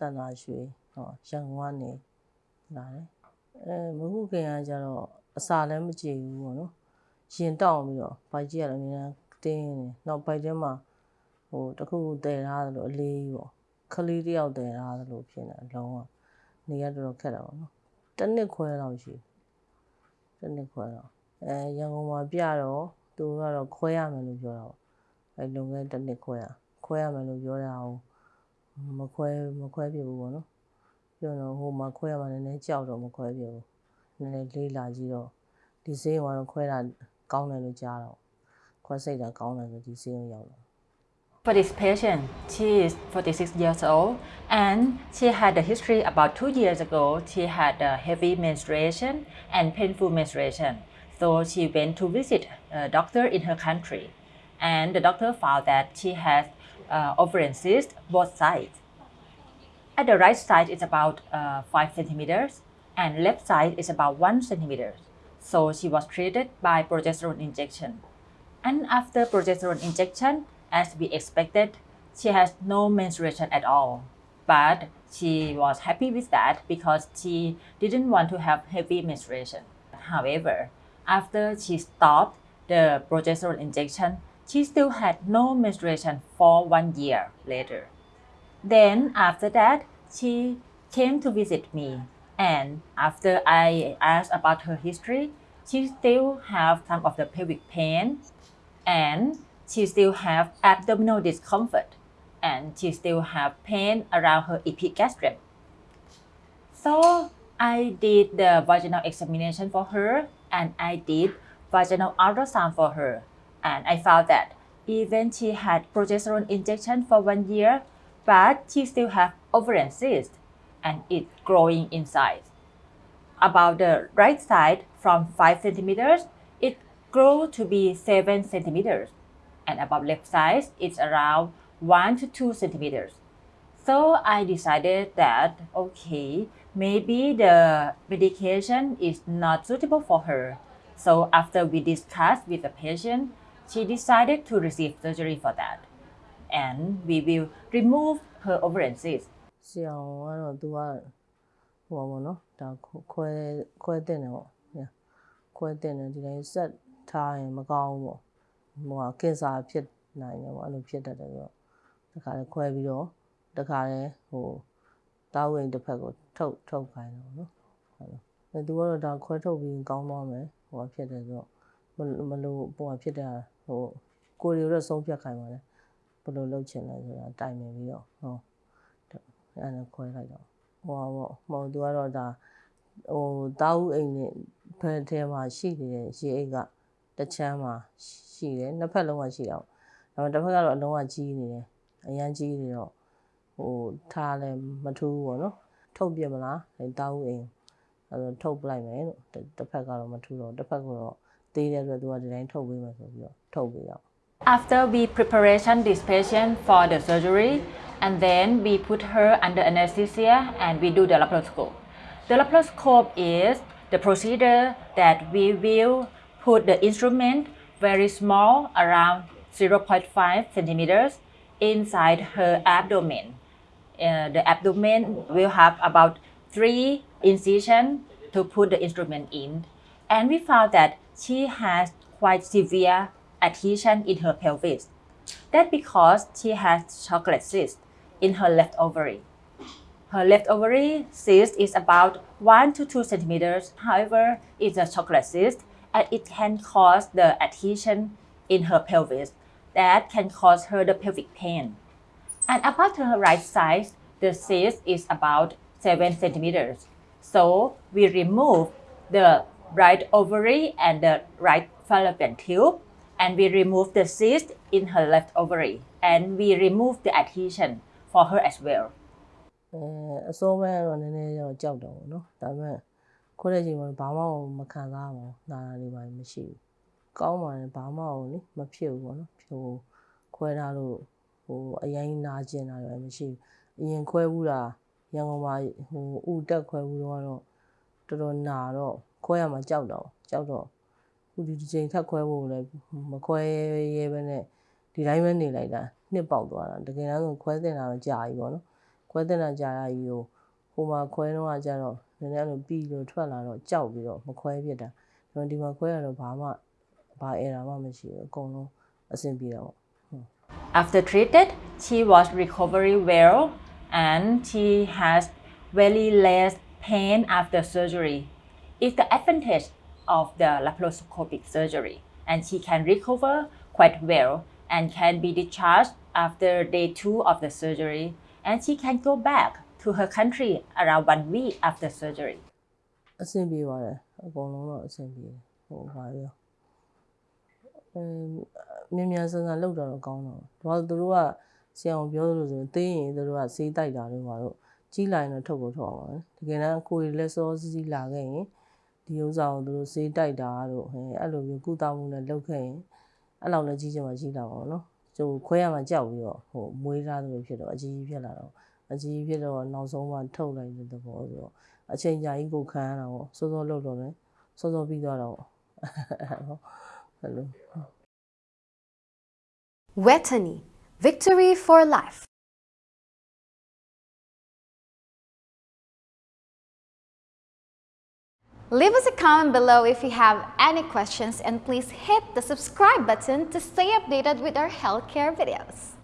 တန်တာရွှေဟောရန်ကုန်ကနေလာတယ်အဲမဟုတ်ခင်ကကျတော့အစာလည်းမကြည့်ဘူးပေါ့နော်ရင်တောက်ပြီးတော့ဘိုက်ကြီးကလည်းအများတင်းနေနောက်ဘိုက်ထဲမှာဟိုတခုတည်ထားသလိုအလေးပေါ့ခလေးတယောက်တည်ထားသလိုဖြစ်နေလုံးဝနေရတော်တော်ခက်တာပေါ့နော်တစ်နှစ်ခွဲလောက်ရှိတစ်နှစ်ခွဲတော့အဲရန်ကုန်မှာပြတော့သူကတော့ခွဲရမယ်လို့ပြောတာပေါ့အဲလုံခဲ့တစ်နှစ်ခွဲရခွဲရမယ်လို့ပြောတာကို မခွဲမခွဲပြဘူးပေါ့နော်ပြောတော့ဟိုမှာခွဲရမှလည်းနည်းကြောက်တော့မခွဲပြဘူးနည်းနည်းလေးလာကြည့်တော့ဒီဆေးရုံကတော့ခွဲတာကောင်းတယ်လို့ကြားတော့ခွဲစိတ်တာကောင်းတယ်ဆိုဒီဆေးရုံရောက်တော့ For this patient, she is 46 years old and she had a history about two years ago. She had a heavy menstruation and painful menstruation. So she went to visit a doctor in her country. And the doctor found that she has uh, both sides. At the right side, it's about uh, 5 centimeters and left side is about 1 centimeter. So she was treated by progesterone injection. And after progesterone injection, as we expected, she has no menstruation at all. But she was happy with that because she didn't want to have heavy menstruation. However, after she stopped the progesterone injection, she still had no menstruation for one year later. Then after that, she came to visit me. And after I asked about her history, she still have some of the pelvic pain and she still have abdominal discomfort and she still have pain around her epigastrium. So I did the vaginal examination for her and I did vaginal ultrasound for her and I found that even she had progesterone injection for one year, but she still have ovarian cyst and it's growing inside. About the right side from 5 centimeters, it grew to be 7 centimeters and about left side it's around 1 to 2 centimeters. So I decided that okay, maybe the medication is not suitable for her. So after we discussed with the patient, she decided to receive surgery for that. And we will remove her ovarian cyst. ဆရာကတော့သူကဟိုပါဘောနော်ဒါခွဲခွဲတင်တယ်ပေါ့ခွဲတင်တယ်ဒီတိုင်းဆက်ထားရင်မကောင်းဘူးပေါ့ဟိုကကင်ဆာဖြစ်နိုင်တယ်ပေါ့အဲ့လိုဖြစ်တတ်တယ်ဆိုတော့တခါလေခွဲပြီးတော့တခါလေဟိုတားဝင်တစ်ဖက်ကိုထုတ်ထုတ်ခိုင်းတယ်ပေါ့နော်ဟုတ်လားအဲသူကတော့ဒါခွဲထုတ်ပြီးကောင်းသွားမယ်ဟိုကဖြစ်တယ်ဆိုတော့ မလို့ဟိုကဖြစ်တာဟိုကိုရီတော့ဆုံးဖြတ်ခိုင်းပါတယ်ဘယ်လိုလုပ်ချင်လဲဆိုတာတိုင်ပင်ပြီးတော့ဟောအဲ့ဒါခွဲလိုက်တော့ဟိုပါဟိုသူကတော့ဒါဟိုတာဦးအိမ်နဲ့ဖက်ထဲမှာရှိနေတဲ့ရေအိတ်ကတချမ်းမှာရှိတယ်နှစ်ဖက်လုံးကရှိတာပေါ့ဒါပေမဲ့တစ်ဖက်ကတော့အလုံးဝကြီးနေတယ်အရန်ကြီးနေတော့ဟိုထားလဲမထူးပေါ့နော်ထုတ်ပြမလားအဲတာဦးအိမ်အဲဒါထုတ်ပလိုက်မယ်လို့တစ်ဖက်ကတော့မထူးတော့တစ်ဖက်ကတော့ သေးတယ်ဆိုတော့သူကဒီတိုင်းထုတ်ပေးမယ်ဆိုပြီးတော့ထုတ်ပေးတော့ After we preparation this patient for the surgery, and then we put her under anesthesia and we do the laparoscope. The laparoscope is the procedure that we will put the instrument very small, around 0.5 centimeters, inside her abdomen. Uh, the abdomen will have about three incisions to put the instrument in. And we found that she has quite severe adhesion in her pelvis. That's because she has chocolate cyst in her left ovary. Her left ovary cyst is about 1 to 2 centimeters. However, it's a chocolate cyst and it can cause the adhesion in her pelvis that can cause her the pelvic pain. And about her right side, the cyst is about 7 centimeters. So we remove the right ovary and the right fallopian tube and we remove the cyst in her left ovary and we remove the adhesion for her as well. အဲအစိုးမဲတော့နည်းနည်းတော့ကြောက်တော့ဘူးเนาะဒါပေမဲ့ခုတဲ့ချိန်မှာဘာမှမခံစားဘူးနာတာတွေပါမရှိဘူးကောင်းပါတယ်ဘာမှကိုလေမဖြစ်ဘူးပေါ့နော်ဟိုခွဲထားလို့ဟိုအရင်နာကျင်တာတွေမရှိဘူးအရင်ခွဲဘူးတာရန်ကုန်မှာဟိုဥတက်ခွဲဘူးတော့တော်တော်နာတော့ ခွဲရမှာကြောက်တော့ကြောက်တော့ခုဒီဒီချိန်ထပ်ခွဲဖို့လည်းမခွဲရဲပဲနဲ့ဒီတိုင်းပဲနေလိုက်တာနှစ်ပေါက်သွားတာတကယ်တမ်းဆိုခွဲတင်တာတော့ကြာပြီပေါ့နော်ခွဲတင်တာကြာရကြီးကိုဟိုမှာခွဲတော့ကကြတော့နည်းနည်းအဲ့လိုပြီးလို့ထွက်လာတော့ကြောက်ပြီးတော့မခွဲဖြစ်တာဒါပေမဲ့ဒီမှာခွဲရတော့ဘာမှဘာအဲရာမှမရှိဘူးအကုန်လုံးအဆင်ပြေတာပေါ့ After treated, she was recovery well and she has very less pain after surgery. It's the advantage of the laparoscopic surgery and she can recover quite well and can be discharged after day two of the surgery and she can go back to her country around one week after surgery. အဆင်ပြေပါတယ်အကုန်လုံးတော့အဆင်ပြေတယ်ဟိုပါရောအင်းမြန်မြန်ဆန်ဆန်လောက်တော့ကောင်းတော့ဘာလို့သူတို့ကဆရာအောင်ပြောလို့ဆိုရင်သေးရင်သူတို့ကစေးတိုက်တာတို့ပါတော့ကြီးလာရင်တော့ထုတ်ကိုထုတ်အောင်ပါတကယ်တမ်းကိုယ်လက်စောစီးစီးလာခဲ့ရင် ဒီဥစ္စာကိုသူတို့စေးတိုက်တာတို့ဟဲ့အဲ့လိုမျိုးကုသမှုနဲ့လုပ်ခဲ့ရင်အဲ့လောက်လည်းကြီးချင်မှကြီးလာပါတော့နော်ကျိုးခွဲရမှကြောက်ပြီးတော့ဟိုမွေးသားသလိုဖြစ်တော့အကြီးကြီးဖြစ်လာတော့အကြီးကြီးဖြစ်တော့နောက်ဆုံးမှထုတ်လိုက်တဲ့သဘောဆိုတော့အချိန်ကြာကြီးကိုခံရတာပေါ့စောစောလုပ်တော့လည်းစောစောပြီးသွားတော့အဲ့လို Wetany, victory for life. Leave us a comment below if you have any questions and please hit the subscribe button to stay updated with our healthcare videos.